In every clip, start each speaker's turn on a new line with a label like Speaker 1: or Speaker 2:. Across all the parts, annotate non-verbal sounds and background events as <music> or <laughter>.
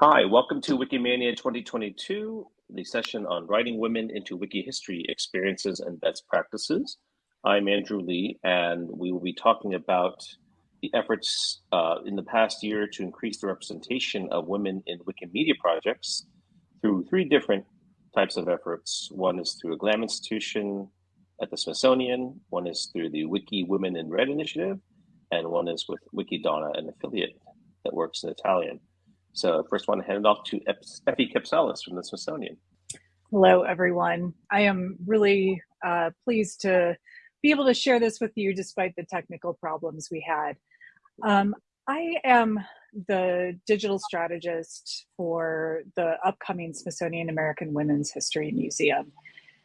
Speaker 1: Hi, welcome to Wikimania 2022, the session on writing women into wiki history experiences and best practices. I'm Andrew Lee, and we will be talking about the efforts uh, in the past year to increase the representation of women in Wikimedia projects through three different types of efforts. One is through a GLAM institution at the Smithsonian, one is through the Wiki Women in Red initiative, and one is with WikiDonne, an affiliate that works in Italian. So first one, hand it off to Effie Kapsalis from the Smithsonian.
Speaker 2: Hello, everyone. I am really uh, pleased to be able to share this with you despite the technical problems we had. Um, I am the digital strategist for the upcoming Smithsonian American Women's History Museum.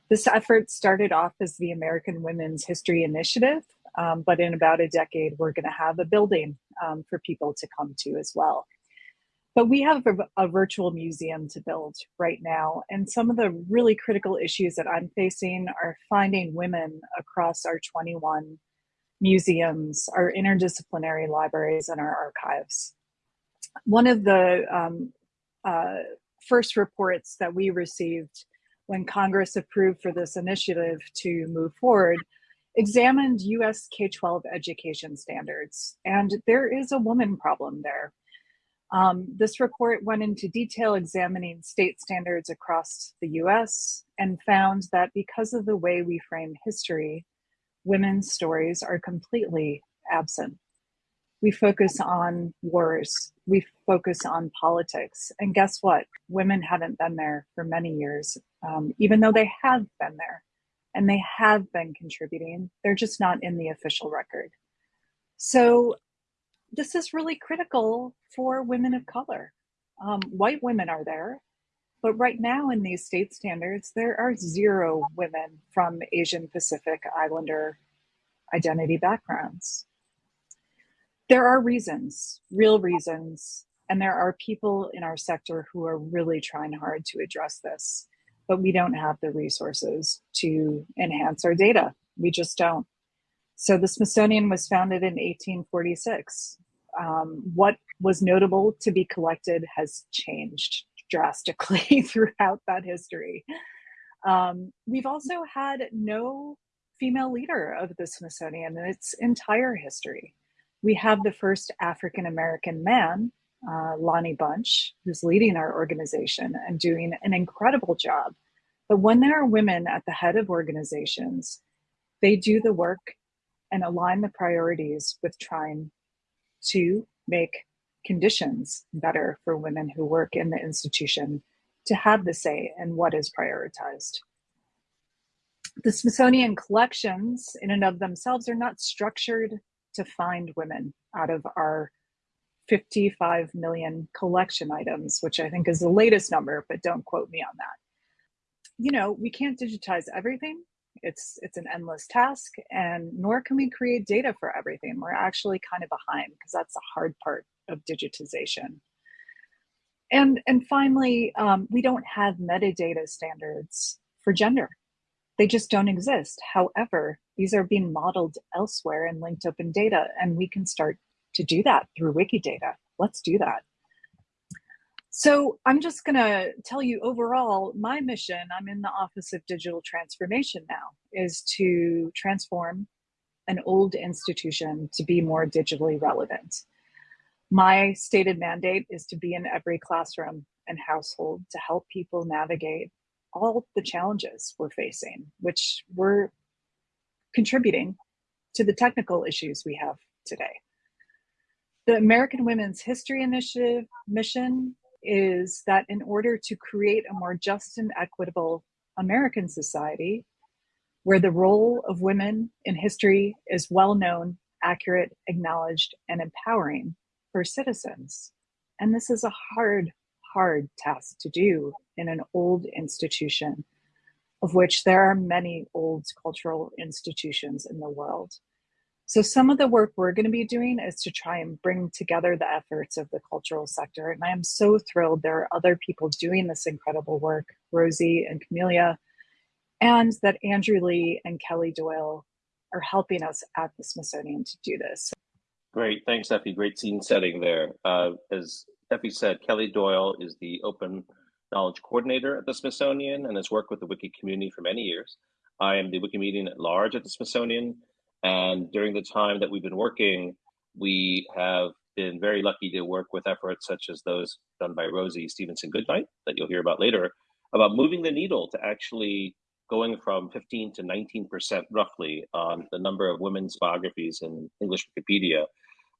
Speaker 2: This effort started off as the American Women's History Initiative, um, but in about a decade, we're going to have a building um, for people to come to as well. But we have a, a, virtual museum to build right now. And some of the really critical issues that I'm facing are finding women across our 21 museums, our interdisciplinary libraries, and our archives. One of the um, uh, first reports that we received when Congress approved for this initiative to move forward examined US K 12 education standards. And there is a woman problem there. Um, this report went into detail examining state standards across the US and found that because of the way we frame history, women's stories are completely absent. We focus on wars, we focus on politics. And guess what? Women haven't been there for many years, um, even though they have been there and they have been contributing. They're just not in the official record. So, this is really critical for women of color. Um, white women are there, but right now, in these state standards, there are zero women from Asian Pacific Islander identity backgrounds. There are reasons, real reasons, and there are people in our sector who are really trying hard to address this, but we don't have the resources to enhance our data. We just don't. So the Smithsonian was founded in 1846. Um, what was notable to be collected has changed drastically <laughs> throughout that history. Um, we've also had no female leader of the Smithsonian in its entire history. We have the first African American man, uh, Lonnie Bunch, who's leading our organization and doing an incredible job. But when there are women at the head of organizations, they do the work and align the priorities with trying to make conditions better for women who work in the institution to have the say in what is prioritized. The Smithsonian collections, in and of themselves, are not structured to find women out of our 55 million collection items, which I think is the latest number, but don't quote me on that. You know, we can't digitize everything. It's it's an endless task, and nor can we create data for everything. We're actually kind of behind because that's the hard part of digitization. And, and finally, um, we don't have metadata standards for gender. They just don't exist. However, these are being modeled elsewhere in linked open data, and we can start to do that through Wikidata. Let's do that. So I'm just going to tell you overall, my mission, I'm in the Office of Digital Transformation now, is to transform an old institution to be more digitally relevant. My stated mandate is to be in every classroom and household to help people navigate all the challenges we're facing, which we're contributing to the technical issues we have today. The American Women's History Initiative mission is that in order to create a more just and equitable American society, where the role of women in history is well known, accurate, acknowledged, and empowering, for citizens. And this is a hard, hard task to do in an old institution, of which there are many old cultural institutions in the world. So, some of the work we're going to be doing is to try and bring together the efforts of the cultural sector. And I am so thrilled there are other people doing this incredible work, Rosie and Camelia, and that Andrew Lee and Kelly Doyle are helping us at the Smithsonian to do this.
Speaker 1: Great, thanks, Effie. Great scene setting there. Uh, as Effie said, Kelly Doyle is the Open Knowledge Coordinator at the Smithsonian and has worked with the Wiki community for many years. I am the Wikimedian at large at the Smithsonian. And during the time that we've been working, we have been very lucky to work with efforts such as those done by Rosie Stephenson Goodknight, that you'll hear about later, about moving the needle to actually going from 15 to 19% roughly on the number of women's biographies in English Wikipedia.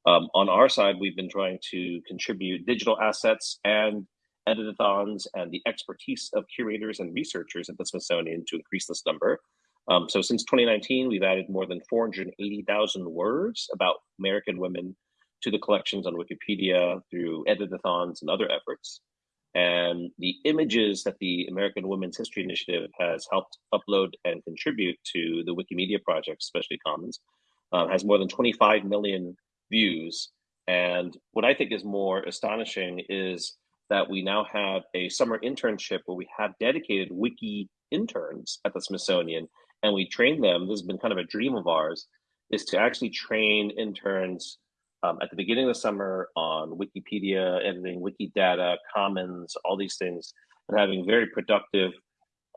Speaker 1: Um, on our side, we've been trying to contribute digital assets and editathons and the expertise of curators and researchers at the Smithsonian to increase this number. Um, so since 2019, we've added more than 480,000 words about American women to the collections on Wikipedia through editathons and other efforts. And the images that the American Women's History Initiative has helped upload and contribute to the Wikimedia project, especially Commons, uh, has more than 25 million views. And what I think is more astonishing is that we now have a summer internship where we have dedicated wiki interns at the Smithsonian and we train them. This has been kind of a dream of ours is to actually train interns um, at the beginning of the summer on Wikipedia, editing Wikidata, Commons, all these things, and having very productive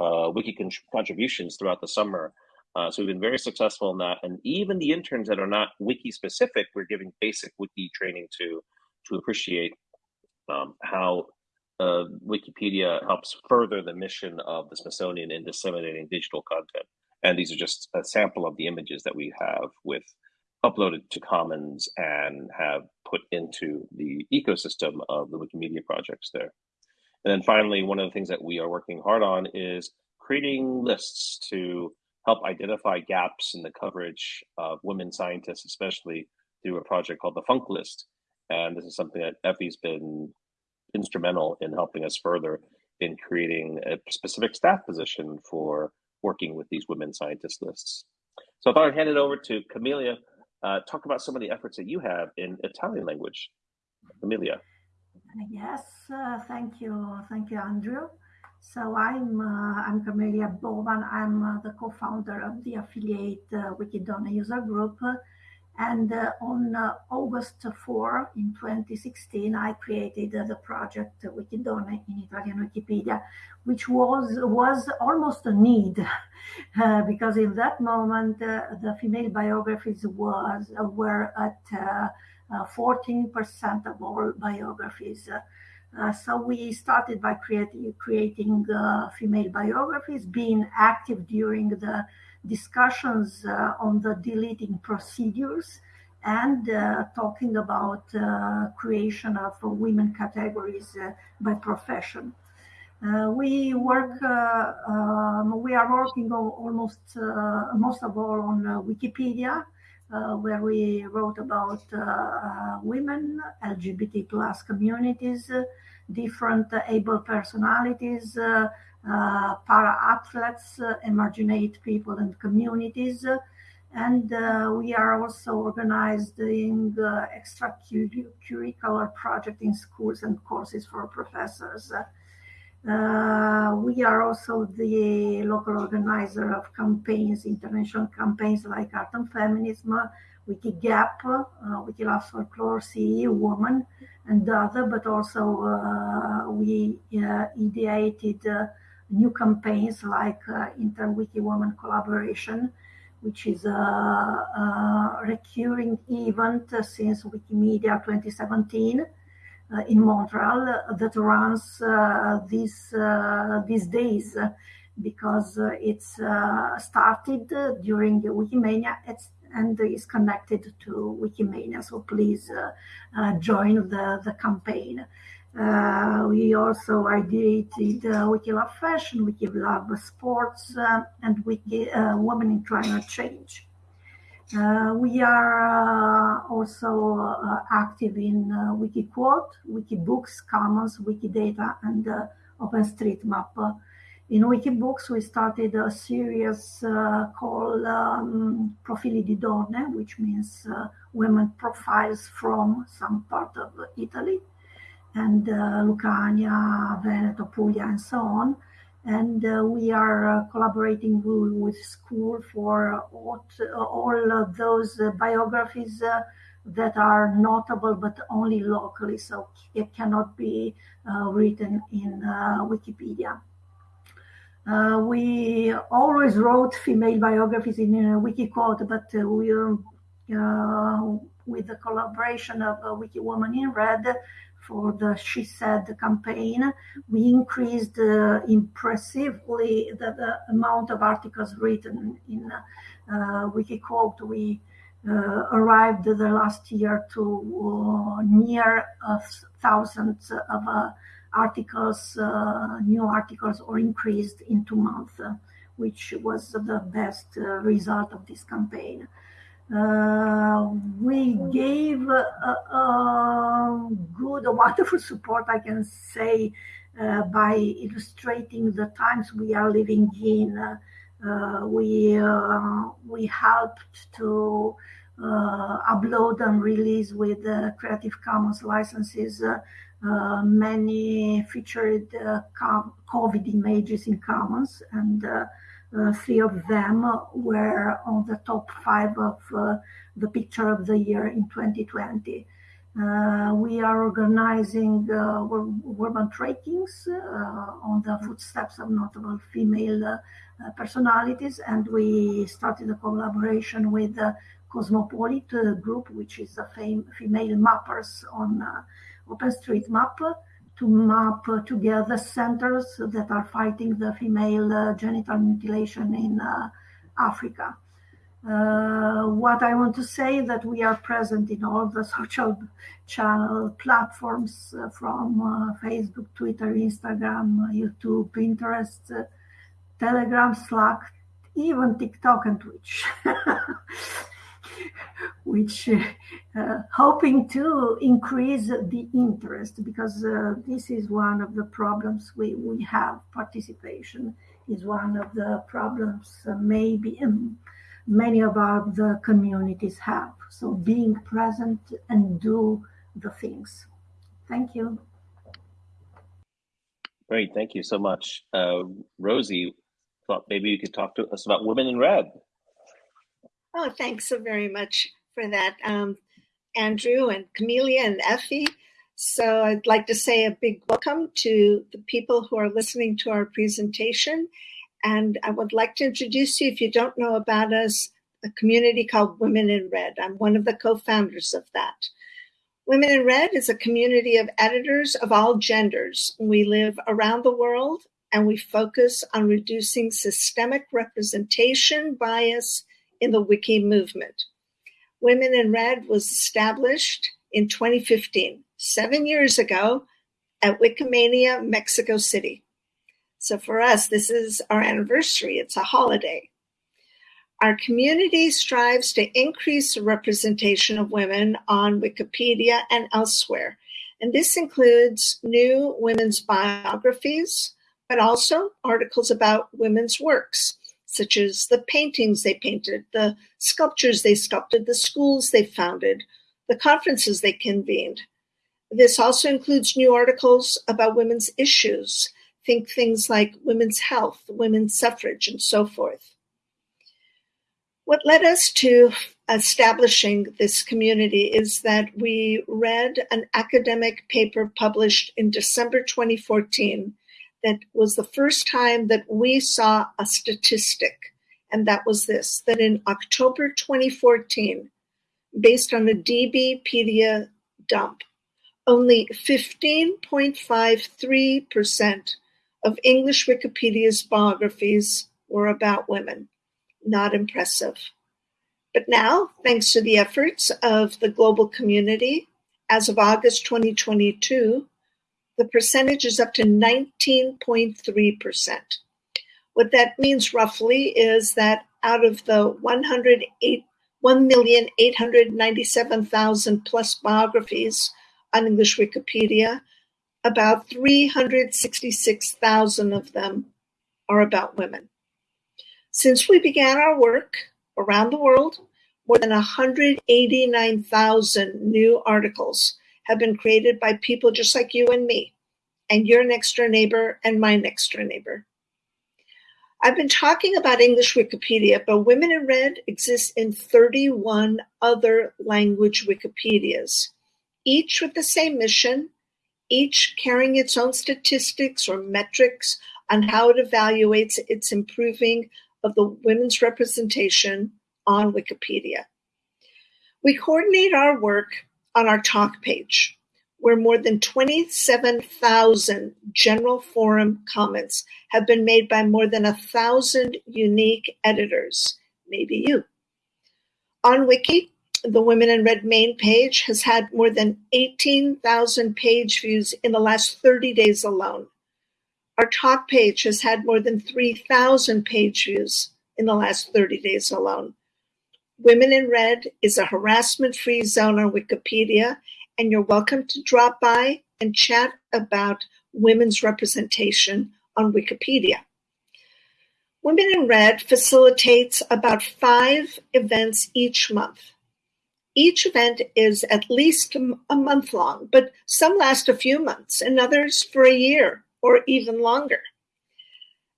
Speaker 1: uh, wiki con contributions throughout the summer. Uh, so we've been very successful in that. And even the interns that are not wiki specific, we're giving basic wiki training to to appreciate um, how uh, Wikipedia helps further the mission of the Smithsonian in disseminating digital content. And these are just a sample of the images that we have with uploaded to Commons and have put into the ecosystem of the Wikimedia projects there. And then finally, one of the things that we are working hard on is creating lists to help identify gaps in the coverage of women scientists, especially through a project called the Funk List. And this is something that Effie's been instrumental in helping us further in creating a specific staff position for working with these women scientist lists. So I thought I'd hand it over to Camelia, uh, talk about some of the efforts that you have in Italian language. Camelia.
Speaker 3: Yes, uh, thank you, thank you, Andrew. So I'm uh, I'm Camelia Boban. I'm uh, the co-founder of the affiliate uh, WikiDonne user group, and uh, on uh, August 4 in 2016, I created uh, the project WikiDonne in Italian Wikipedia, which was was almost a need, <laughs> uh, because in that moment uh, the female biographies was uh, were at 14% of all biographies. so we started by creating creating female biographies, being active during the discussions uh, on the deleting procedures and uh, talking about uh, creation of women categories by profession. Uh, we work, uh, um, we are working almost, uh, most of all on Wikipedia, where we wrote about women, LGBT plus communities, different able personalities, uh, para-athletes, uh, emarginate people and communities. And uh, we are also organizing extracurricular project in schools and courses for professors. Uh, we are also the local organizer of campaigns, international campaigns like Art and Feminism, Wikigap, uh, Wikilove Folklore, CE Woman, and other, but also uh, we uh, ideated new campaigns like uh, Inter-Wiki Women Collaboration, which is a, a recurring event since Wikimedia 2017 uh, in Montreal uh, that runs uh, these these days because it's started during Wikimania and is connected to Wikimania. So please join the, the campaign. Uh, we also ideated uh, Wikilove Fashion, Wikilove Sports, uh, and Wiki uh, Women in Climate Change. Uh, we are uh, also active in Wikiquote, Wikibooks, Commons, Wikidata, and OpenStreetMap. In Wikibooks, we started a series called um, Profili di Donne, which means women profiles from some part of Italy and uh, Lucania, Veneto, Puglia, and so on. And uh, we are uh, collaborating with school for all, those biographies that are notable but only locally, so it cannot be uh, written in uh, Wikipedia. Uh, we always wrote female biographies in uh, Wikiquote, but we with the collaboration of Wiki Woman in Red for the She Said campaign, we increased uh, impressively the, the, amount of articles written in uh, Wikiquote. We uh, arrived the last year to uh, near a thousand of uh, articles, new articles, or increased in two months, which was the best result of this campaign. Uh, we gave a, a, good, wonderful support, I can say, uh, by illustrating the times we are living in. Uh, we we helped to upload and release with Creative Commons licenses. Uh, many featured uh, COVID images in Commons, and uh, uh, three of them were on the top five of uh, the picture of the year in 2020. Uh, we are organizing uh, urban trekkings uh, on the footsteps of notable female uh, personalities, and we started a collaboration with the Cosmopolitan group, which is a fam- female mappers on OpenStreetMap to map together centers that are fighting the female uh, genital mutilation in uh, Africa. Uh, what I want to say that we are present in all the <laughs> social channel platforms uh, from uh, Facebook, Twitter, Instagram, YouTube, Pinterest, Telegram, Slack, even TikTok and Twitch. <laughs> which uh, hoping to increase the interest because uh, this is one of the problems we, we have. Participation is one of the problems uh, maybe um, many of our the communities have. So being present and do the things. Thank you.
Speaker 1: Great. Thank you so much. Uh, rosie thought maybe you could talk to us about women in red.
Speaker 4: Oh, thanks so very much for that, um, Andrew and Camelia and Effie. So I'd like to say a big welcome to the people who are listening to our presentation. And I would like to introduce you, if you don't know about us, a community called Women in Red. I'm one of the co-founders of that. Women in Red is a community of editors of all genders. We live around the world and we focus on reducing systemic representation, bias, in the Wiki movement. Women in Red was established in 2015, seven years ago at Wikimania, Mexico City. So for us, this is our anniversary. It's a holiday. Our community strives to increase the representation of women on Wikipedia and elsewhere. And this includes new women's biographies, but also articles about women's works such as the paintings they painted, the sculptures they sculpted, the schools they founded, the conferences they convened. This also includes new articles about women's issues. Think things like women's health, women's suffrage, and so forth. What led us to establishing this community is that we read an academic paper published in December 2014 that was the first time that we saw a statistic, and that was this that in October 2014, based on a DBpedia dump, only 15.53% of English Wikipedia's biographies were about women. Not impressive. But now, thanks to the efforts of the global community, as of August 2022, the percentage is up to 19.3%. What that means roughly is that out of the 1,897,000 plus biographies on English Wikipedia, about 366,000 of them are about women. Since we began our work around the world, more than 189,000 new articles have been created by people just like you and me, and your next door neighbor and my next door neighbor. I've been talking about English Wikipedia, but Women in Red exists in 31 other language Wikipedias, each with the same mission, each carrying its own statistics or metrics on how it evaluates its improving of the women's representation on Wikipedia. We coordinate our work on our talk page, where more than 27,000 general forum comments have been made by more than a thousand unique editors, maybe you. On Wiki, the Women in Red main page has had more than 18,000 page views in the last 30 days alone. Our talk page has had more than 3,000 page views in the last 30 days alone. Women in Red is a harassment free zone on Wikipedia, and you're welcome to drop by and chat about women's representation on Wikipedia. Women in Red facilitates about five events each month. Each event is at least a month long, but some last a few months and others for a year or even longer.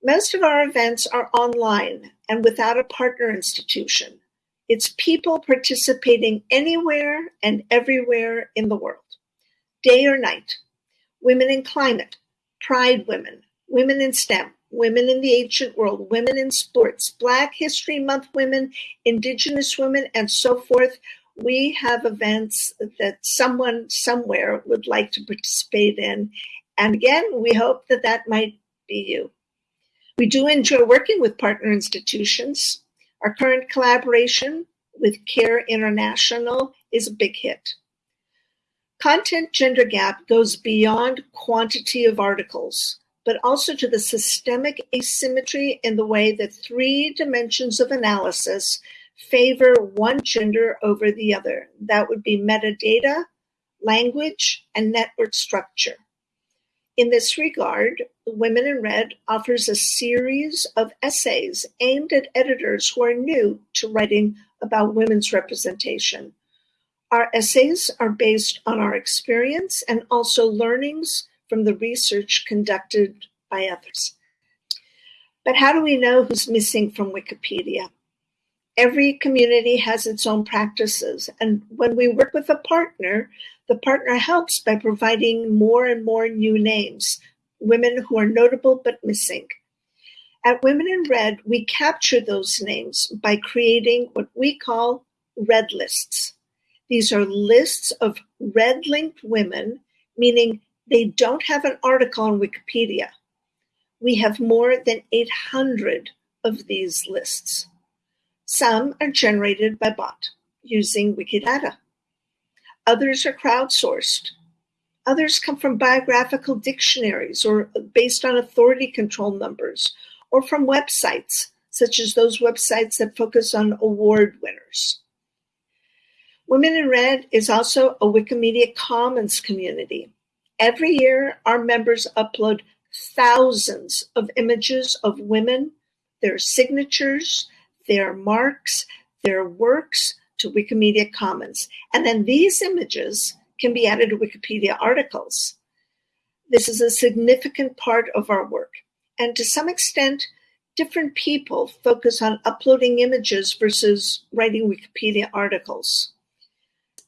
Speaker 4: Most of our events are online and without a partner institution. It's people participating anywhere and everywhere in the world, day or night. Women in climate, pride women, women in STEM, women in the ancient world, women in sports, Black History Month women, Indigenous women, and so forth. We have events that someone somewhere would like to participate in. And again, we hope that that might be you. We do enjoy working with partner institutions. Our current collaboration with CARE International is a big hit. Content gender gap goes beyond quantity of articles, but also to the systemic asymmetry in the way that three dimensions of analysis favor one gender over the other. That would be metadata, language, and network structure. In this regard, Women in Red offers a series of essays aimed at editors who are new to writing about women's representation. Our essays are based on our experience and also learnings from the research conducted by others. But how do we know who's missing from Wikipedia? Every community has its own practices, and when we work with a partner, the partner helps by providing more and more new names, women who are notable but missing. At Women in Red, we capture those names by creating what we call red lists. These are lists of red linked women, meaning they don't have an article on Wikipedia. We have more than 800 of these lists. Some are generated by bot using Wikidata. Others are crowdsourced. Others come from biographical dictionaries or based on authority control numbers or from websites, such as those websites that focus on award winners. Women in Red is also a Wikimedia Commons community. Every year, our members upload thousands of images of women, their signatures, their marks, their works, to Wikimedia Commons. And then these images can be added to Wikipedia articles. This is a significant part of our work. And to some extent, different people focus on uploading images versus writing Wikipedia articles.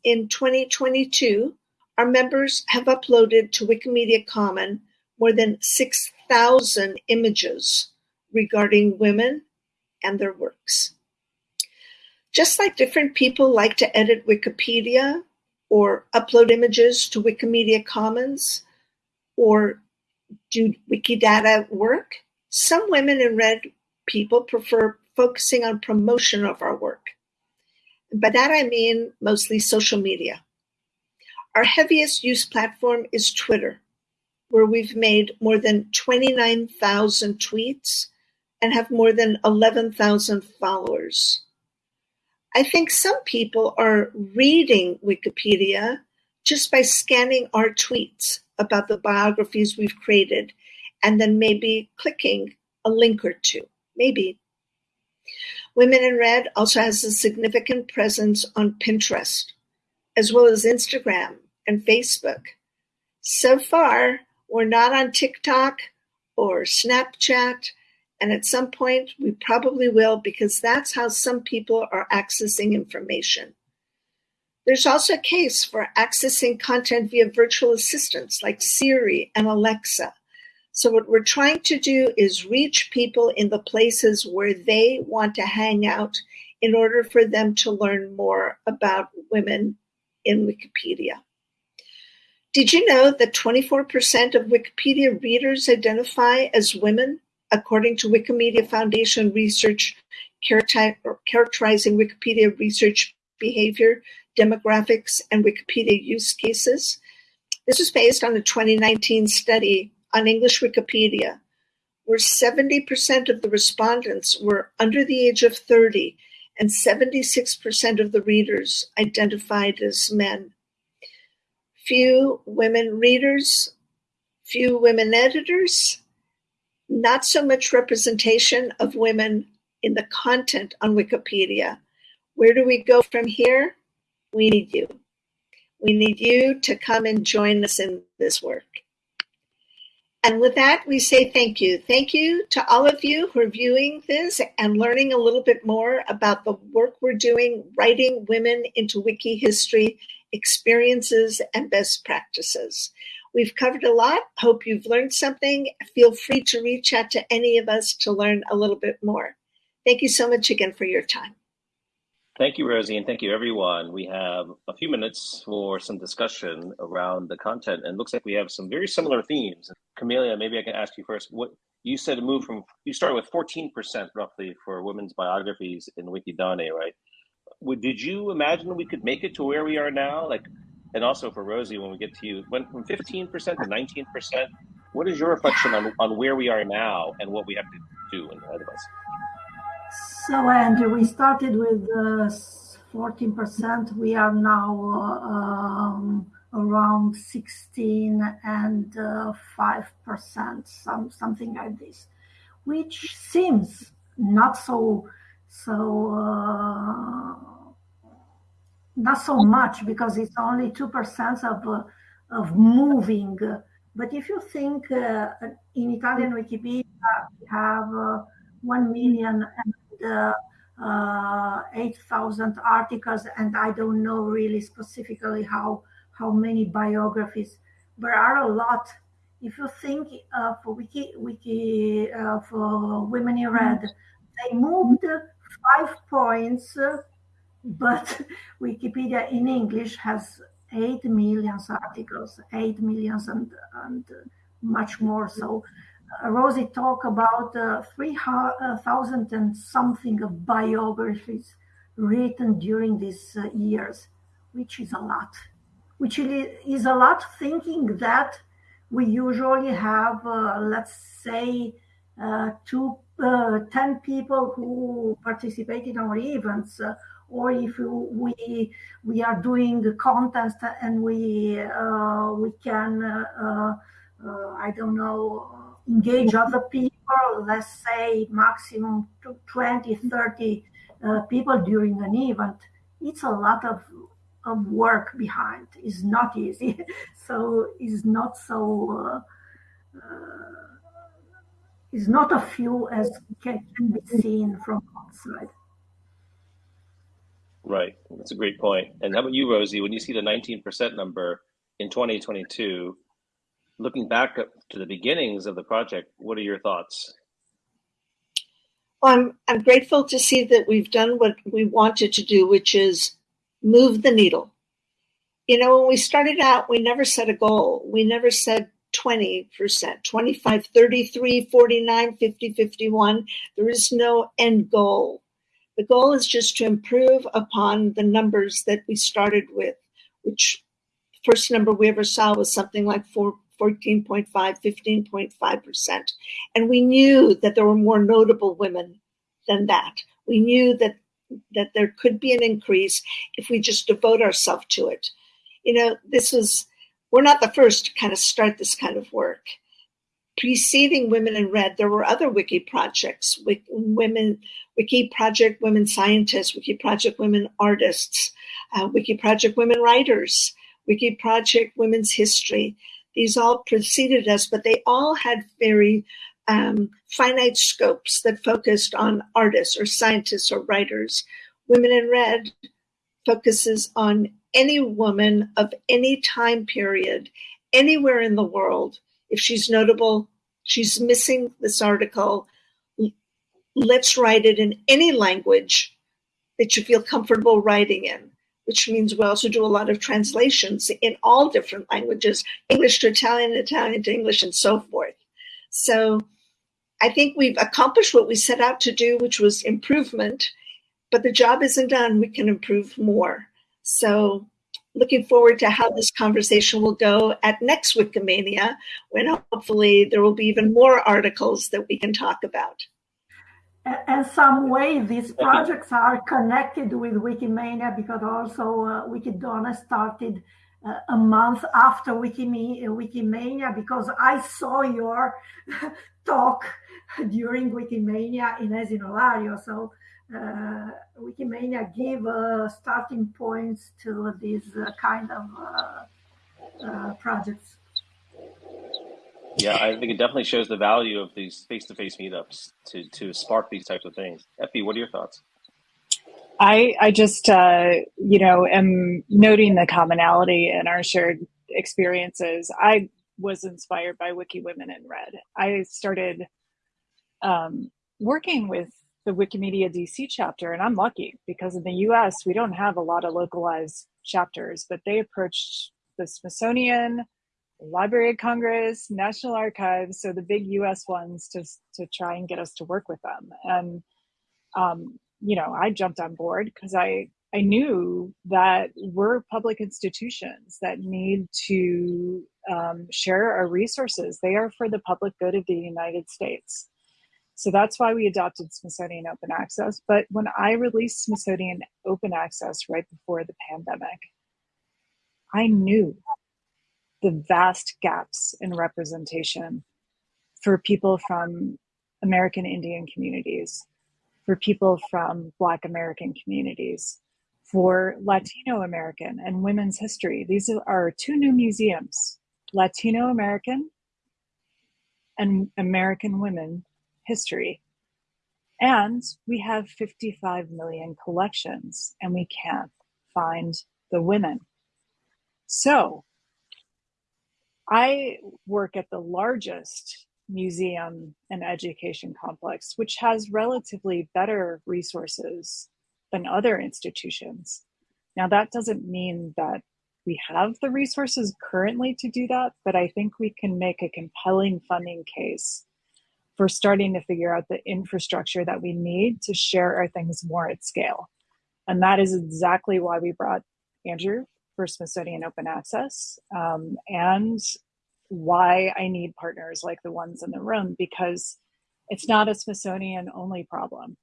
Speaker 4: In 2022, our members have uploaded to Wikimedia Commons more than 6,000 images regarding women and their works. Just like different people like to edit Wikipedia or upload images to Wikimedia Commons or do Wikidata work, some women in red people prefer focusing on promotion of our work. By that I mean mostly social media. Our heaviest use platform is Twitter, where we've made more than 29,000 tweets and have more than 11,000 followers. I think some people are reading Wikipedia just by scanning our tweets about the biographies we've created and then maybe clicking a link or two. Maybe. Women in Red also has a significant presence on Pinterest, as well as Instagram and Facebook. So far, we're not on TikTok or Snapchat, And at some point, we probably will because that's how some people are accessing information. There's also a case for accessing content via virtual assistants like Siri and Alexa. So, what we're trying to do is reach people in the places where they want to hang out in order for them to learn more about women in Wikipedia. Did you know that 24% of Wikipedia readers identify as women, according to Wikimedia Foundation research characterizing Wikipedia research behavior, demographics, and Wikipedia use cases? This was based on a 2019 study on English Wikipedia, where 70% of the respondents were under the age of 30 and 76% of the readers identified as men few women readers, few women editors, not so much representation of women in the content on Wikipedia. Where do we go from here? We need you. We need you to come and join us in this work. And with that, we say thank you. Thank you to all of you who are viewing this and learning a little bit more about the work we're doing, writing women into wiki history experiences, and best practices. We've covered a lot. Hope you've learned something. Feel free to reach out to any of us to learn a little bit more. Thank you so much again for your time.
Speaker 1: Thank you, Rosie, and thank you, everyone. We have a few minutes for some discussion around the content, and looks like we have some very similar themes. Camelia, maybe I can ask you first. What you said a move from you started with 14% roughly for women's biographies in Wikidane, right? did you imagine we could make it to where we are now? Like, and also for Rosie, when we get to you, went from 15% to 19%. What is your reflection on, on where we are now and what we have to do in ahead of us?
Speaker 3: So, Andrew, we started with uh, 14%. We are now uh, um, around 16 and uh, 5%, some, something like this, which seems not so so uh, not so much because it's only two percent of uh, of moving. But if you think uh, in Italian Wikipedia we have uh, one million and uh, eight thousand articles, and I don't know really specifically how how many biographies. There are a lot. If you think of Wiki Wiki for Women in Red, they moved five points, but Wikipedia in English has 8 million articles, 8 million and, and much more. So uh, Rosie talked about uh, 3,000 and something of biographies written during these uh, years, which is a lot. Which is a lot thinking that we usually have, uh, let's say, uh, two uh, 10 people who participate in our events uh, or if we we are doing a contest and we uh, we can uh, uh, I don't know engage other people let's say maximum 20 30 uh, people during an event it's a lot of of work behind it's not easy <laughs> so it's not so is not a few as can, be seen from outside.
Speaker 1: Right, that's a great point. And how about you, Rosie? When you see the 19% number in 2022, looking back to the beginnings of the project, what are your thoughts?
Speaker 4: Well, I'm, I'm grateful to see that we've done what we wanted to do, which is move the needle. You know, when we started out, we never set a goal. We never said 20%, 25, 33, 49, 50, 51. There is no end goal. The goal is just to improve upon the numbers that we started with, which first number we ever saw was something like 4, 14.5, 15.5%. And we knew that there were more notable women than that. We knew that that there could be an increase if we just devote ourselves to it. You know, this was we're not the first to kind of start this kind of work. Preceding Women in Red, there were other wiki projects, wiki, women, Wiki Project Women Scientists, Wiki Project Women Artists, uh, Wiki Project Women Writers, Wiki Project Women's History. These all preceded us, but they all had very um, finite scopes that focused on artists or scientists or writers. Women in Red focuses on any woman of any time period, anywhere in the world. If she's notable, she's missing this article. Let's write it in any language that you feel comfortable writing in, which means we also do a lot of translations in all different languages English to Italian, Italian to English, and so forth. So I think we've accomplished what we set out to do, which was improvement, but the job isn't done. We can improve more. So looking forward to how this conversation will go at next Wikimania, when hopefully there will be even more articles that we can talk about.
Speaker 3: In some way, these projects are connected with Wikimania because also uh, WikiDonne started uh, a month after Wikimania, Wikimania because I saw your <laughs> talk during Wikimania in Esino Lario. So uh, Wikimania gave uh, starting points to these uh, kind of uh, uh, projects.
Speaker 1: Yeah, I think it definitely shows the value of these face-to-face meetups to to spark these types of things. Effie, what are your thoughts?
Speaker 2: I I just uh, you know am noting the commonality in our shared experiences. I was inspired by Wiki Women in Red. I started um, working with the Wikimedia DC chapter, and I'm lucky because in the US we don't have a lot of localized chapters, but they approached the Smithsonian, Library of Congress, National Archives, so the big US ones to, to try and get us to work with them. And, um, you know, I jumped on board because I, I knew that we're public institutions that need to um, share our resources. They are for the public good of the United States. So that's why we adopted Smithsonian Open Access. But when I released Smithsonian Open Access right before the pandemic, I knew the vast gaps in representation for people from American Indian communities, for people from Black American communities, for Latino American and women's history. These are two new museums Latino American and American women history. And we have 55 million collections and we can't find the women. So I work at the largest museum and education complex, which has relatively better resources than other institutions. Now, that doesn't mean that we have the resources currently to do that, but I think we can make a compelling funding case for starting to figure out the infrastructure that we need to share our things more at scale. And that is exactly why we brought Andrew for Smithsonian Open Access um, and why I need partners like the ones in the room because it's not a Smithsonian only problem.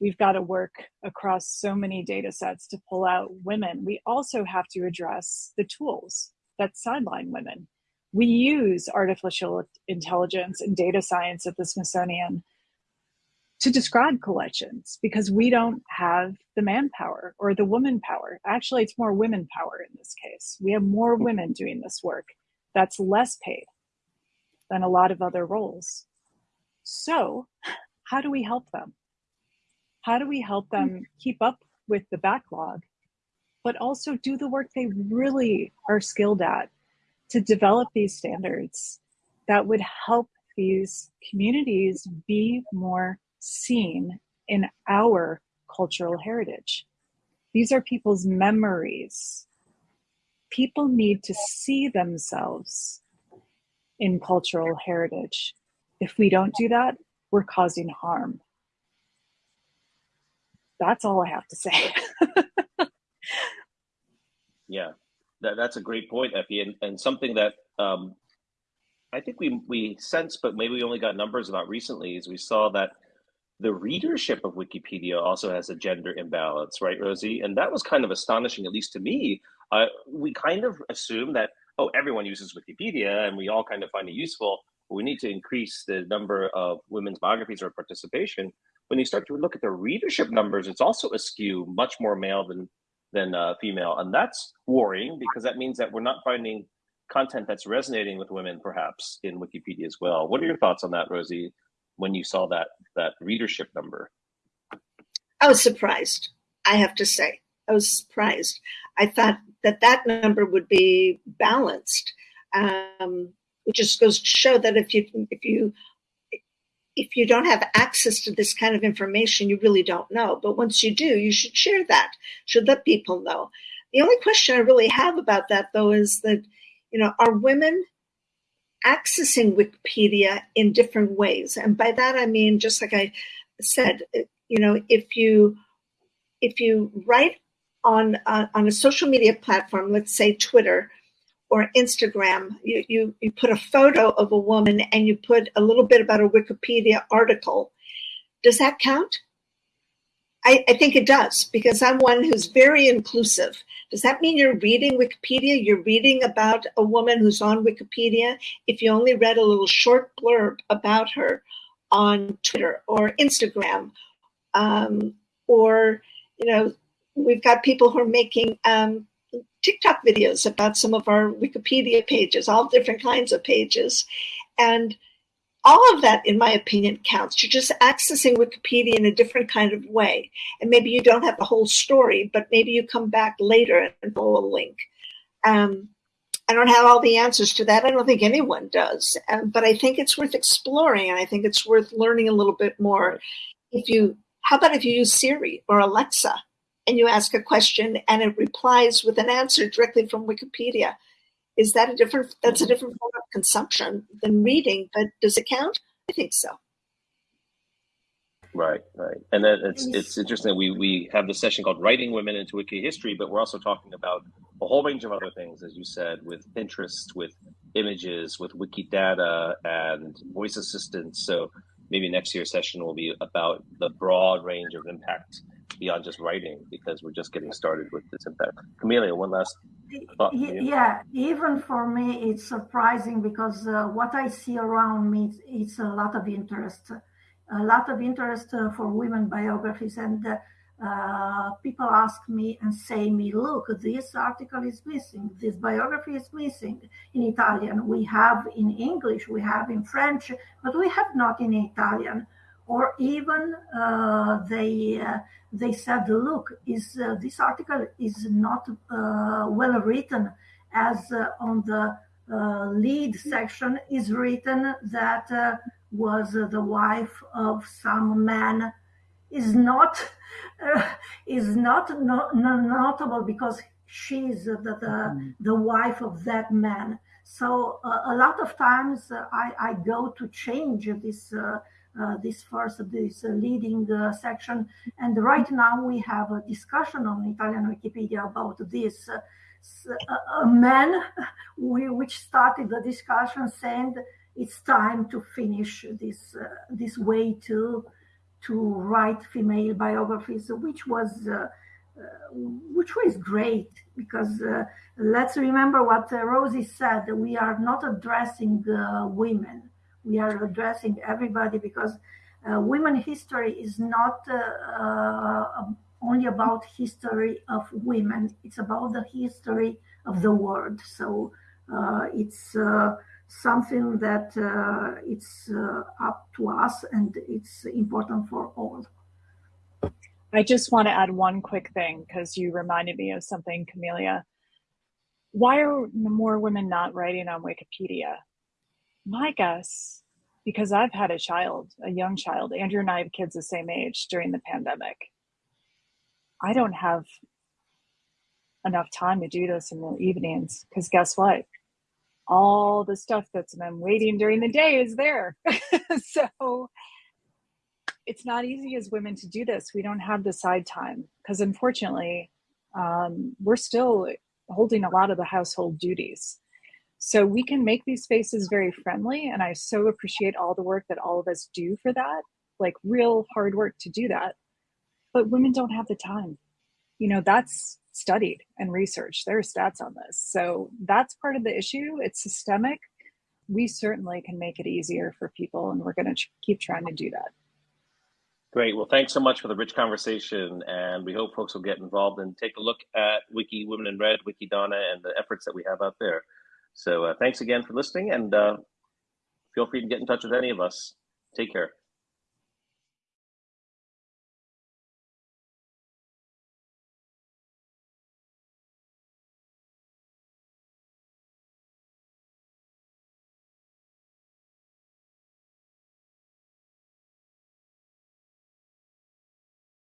Speaker 2: We've got to work across so many data sets to pull out women. We also have to address the tools that sideline women we use artificial intelligence and data science at the Smithsonian to describe collections because we don't have the manpower or the woman power. Actually, it's more women power in this case. We have more hmm. women doing this work that's less paid than a lot of other roles. So, how do we help them? How do we help them hmm. keep up with the backlog, but also do the work they really are skilled at to develop these standards that would help these communities be more seen in our cultural heritage. These are people's memories. People need to see themselves in cultural heritage. If we don't do that, we're causing harm. That's all I have to say. <laughs>
Speaker 1: yeah, that, that's a great point, Effie, and, and something that um, I think we we sense, but maybe we only got numbers about recently, is we saw that the readership of Wikipedia also has a gender imbalance, right, Rosie? And that was kind of astonishing, at least to me. Uh, we kind of assume that oh, everyone uses Wikipedia, and we all kind of find it useful. We need to increase the number of women's biographies or participation. When you start to look at the readership numbers, it's also askew, much more male than than uh, female, and that's worrying because that means that we're not finding content that's resonating with women, perhaps in Wikipedia as well. What are your thoughts on that, Rosie? When you saw that that readership number,
Speaker 4: I was surprised. I have to say, I was surprised. I thought that that number would be balanced, um, which just goes to show that if you if you if you don't have access to this kind of information, you really don't know. But once you do, you should share that, should let people know. The only question I really have about that, though, is that, you know, are women accessing Wikipedia in different ways? And by that, I mean, just like I said, you know, if you if you write on uh, on a social media platform, let's say Twitter, or Instagram, you, you, you put a photo of a woman and you put a little bit about a Wikipedia article, does that count? I, I think it does because I'm one who's very inclusive. Does that mean you're reading Wikipedia? You're reading about a woman who's on Wikipedia? If you only read a little short blurb about her on Twitter or Instagram, um, or, you know, we've got people who are making um, TikTok videos about some of our Wikipedia pages, all different kinds of pages. And all of that, in my opinion, counts. You're just accessing Wikipedia in a different kind of way. And maybe you don't have the whole story, but maybe you come back later and follow a link. Um, I don't have all the answers to that. I don't think anyone does. Um, but I think it's worth exploring and I think it's worth learning a little bit more. If you, how about if you use Siri or Alexa? And you ask a question and it replies with an answer directly from Wikipedia. Is that a different, that's a different form of consumption than reading, but does it count? I think so.
Speaker 1: Right, right. And then it's mm-hmm. it's interesting. We we have this session called Writing Women into Wiki History, but we're also talking about a whole range of other things, as you said, with Pinterest, with images, with Wikidata and voice assistants. So maybe next year's session will be about the broad range of impact beyond just writing because we're just getting started with this impact. Camelia, one last thought.
Speaker 3: Yeah, even for me, it's surprising because uh, what I see around me, it's a lot of interest, a lot of interest uh, for women biographies. And uh, uh, people ask me and say me, look, this article is missing, this biography is missing in Italian. We have in English, we have in French, but we have not in Italian or even uh, they uh, they said, look, is uh, this article is not uh, well written, as uh, on the uh, lead section is written that was the wife of some man, is not <laughs> is not no, no, notable because she's the the, mm. the wife of that man. So a lot of times I, I go to change this uh, this first, this uh, leading uh, section. And right now we have a discussion on Italian Wikipedia about this. a man <laughs> which started the discussion saying it's time to finish this this way to to write female biographies, which was uh, which was great because uh, let's remember what uh, Rosie said. We are not addressing women we are addressing everybody because uh, women history is not uh, uh, only about history of women. It's about the history of the world. So uh, it's something that it's up to us and it's important for all.
Speaker 2: I just want to add one quick thing because you reminded me of something camelia. Why are more women not writing on wikipedia my guess, because I've had a child, a young child, Andrew and I have kids the same age during the pandemic. I don't have enough time to do this in the evenings because guess what? All the stuff that's been waiting during the day is there. <laughs> so it's not easy as women to do this. We don't have the side time because unfortunately, um, we're still holding a lot of the household duties. So we can make these spaces very friendly. And I so appreciate all the work that all of us do for that, like real hard work to do that. But women don't have the time. You know, that's studied and researched. There are stats on this. So that's part of the issue. It's systemic. We certainly can make it easier for people, and we're going to keep trying to do that.
Speaker 1: Great. Well, thanks so much for the rich conversation. And we hope folks will get involved and take a look at Wiki Women in Red, WikiDonne, and the efforts that we have out there. So uh, thanks again for listening, and uh, feel free to get in touch with any of us. Take care.